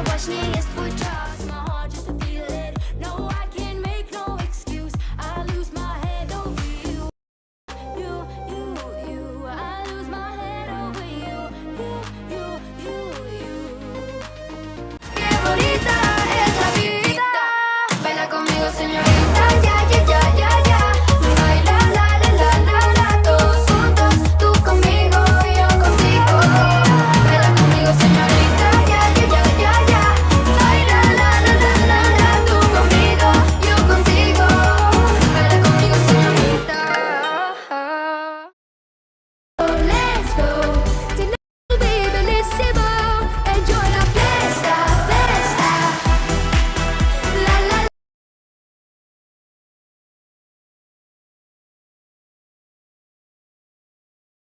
Побочнее есть твой